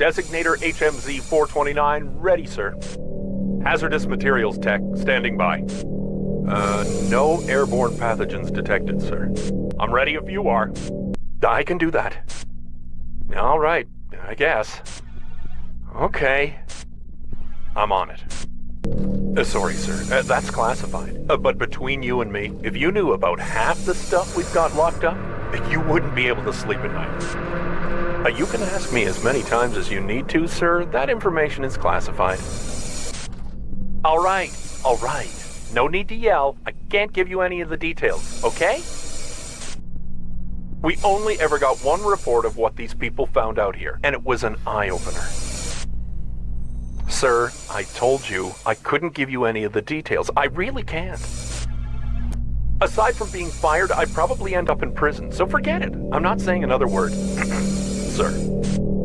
Designator HMZ 429 ready, sir. Hazardous materials tech standing by. Uh, no airborne pathogens detected, sir. I'm ready if you are. I can do that. All right, I guess. Okay. I'm on it. Uh, sorry, sir. Uh, that's classified. Uh, but between you and me, if you knew about half the stuff we've got locked up, you wouldn't be able to sleep at night. Uh, you can ask me as many times as you need to, sir. That information is classified. All right, all right. No need to yell. I can't give you any of the details, okay? We only ever got one report of what these people found out here, and it was an eye-opener. Sir, I told you I couldn't give you any of the details. I really can't. Aside from being fired, I'd probably end up in prison, so forget it. I'm not saying another word. sir.